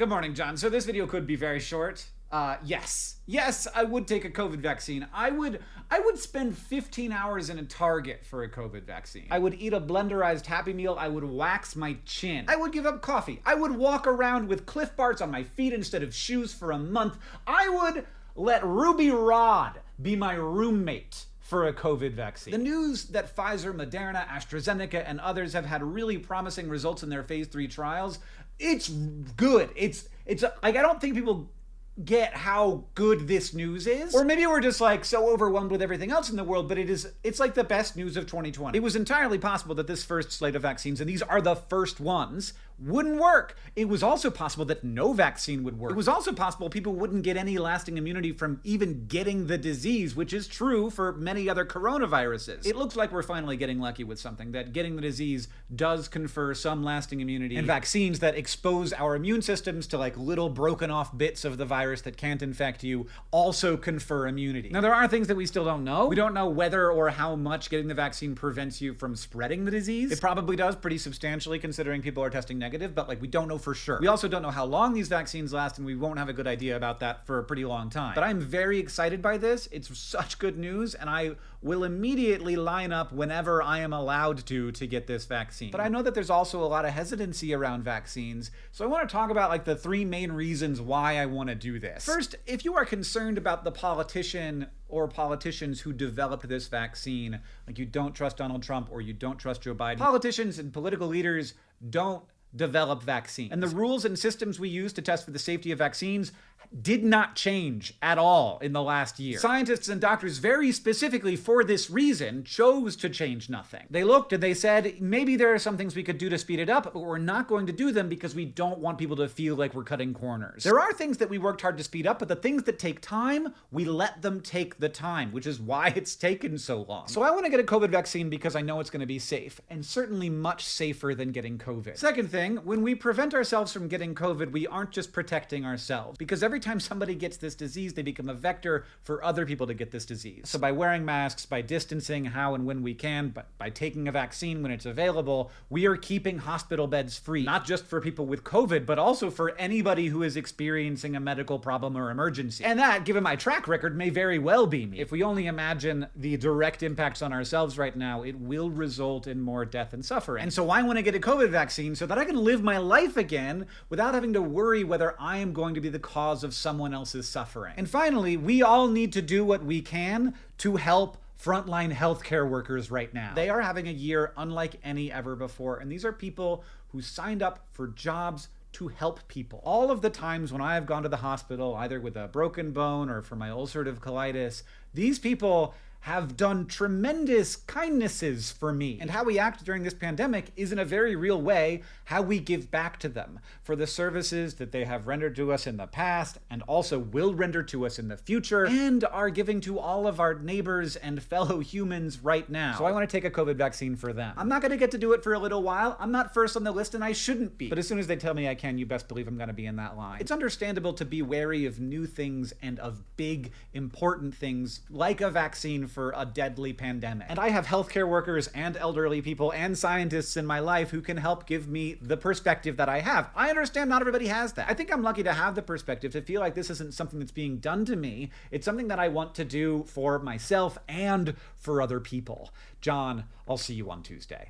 Good morning, John. So this video could be very short. Uh, yes. Yes, I would take a COVID vaccine. I would I would spend 15 hours in a Target for a COVID vaccine. I would eat a blenderized Happy Meal. I would wax my chin. I would give up coffee. I would walk around with Clif Bars on my feet instead of shoes for a month. I would let Ruby Rhod be my roommate for a COVID vaccine. The news that Pfizer, Moderna, AstraZeneca, and others have had really promising results in their phase three trials, it's good. It's it's like I don't think people get how good this news is. Or maybe we're just like so overwhelmed with everything else in the world, but it is it's like the best news of 2020. It was entirely possible that this first slate of vaccines, and these are the first ones, wouldn't work. It was also possible that no vaccine would work. It was also possible people wouldn't get any lasting immunity from even getting the disease, which is true for many other coronaviruses. It looks like we're finally getting lucky with something, that getting the disease does confer some lasting immunity, and vaccines that expose our immune systems to like little broken off bits of the virus that can't infect you also confer immunity. Now, there are things that we still don't know. We don't know whether or how much getting the vaccine prevents you from spreading the disease. It probably does pretty substantially considering people are testing negative negative, but like we don't know for sure. We also don't know how long these vaccines last, and we won't have a good idea about that for a pretty long time. But I'm very excited by this. It's such good news, and I will immediately line up whenever I am allowed to to get this vaccine. But I know that there's also a lot of hesitancy around vaccines, so I want to talk about like the three main reasons why I want to do this. First, if you are concerned about the politician or politicians who developed this vaccine, like you don't trust Donald Trump or you don't trust Joe Biden, politicians and political leaders don't develop vaccines. And the rules and systems we use to test for the safety of vaccines did not change at all in the last year. Scientists and doctors very specifically for this reason chose to change nothing. They looked and they said, maybe there are some things we could do to speed it up, but we're not going to do them because we don't want people to feel like we're cutting corners. There are things that we worked hard to speed up, but the things that take time, we let them take the time, which is why it's taken so long. So I want to get a COVID vaccine because I know it's going to be safe, and certainly much safer than getting COVID. Second thing, when we prevent ourselves from getting COVID, we aren't just protecting ourselves, because every time somebody gets this disease, they become a vector for other people to get this disease. So by wearing masks, by distancing how and when we can, but by taking a vaccine when it's available, we are keeping hospital beds free, not just for people with COVID, but also for anybody who is experiencing a medical problem or emergency. And that, given my track record, may very well be me. If we only imagine the direct impacts on ourselves right now, it will result in more death and suffering. And so I want to get a COVID vaccine so that I can live my life again without having to worry whether I am going to be the cause of someone else's suffering. And finally, we all need to do what we can to help frontline healthcare workers right now. They are having a year unlike any ever before, and these are people who signed up for jobs to help people. All of the times when I have gone to the hospital, either with a broken bone or for my ulcerative colitis, these people have done tremendous kindnesses for me. And how we act during this pandemic is in a very real way how we give back to them for the services that they have rendered to us in the past and also will render to us in the future and are giving to all of our neighbors and fellow humans right now. So I want to take a COVID vaccine for them. I'm not going to get to do it for a little while. I'm not first on the list and I shouldn't be. But as soon as they tell me I can, you best believe I'm going to be in that line. It's understandable to be wary of new things and of big, important things like a vaccine for a deadly pandemic. And I have healthcare workers and elderly people and scientists in my life who can help give me the perspective that I have. I understand not everybody has that. I think I'm lucky to have the perspective to feel like this isn't something that's being done to me. It's something that I want to do for myself and for other people. John, I'll see you on Tuesday.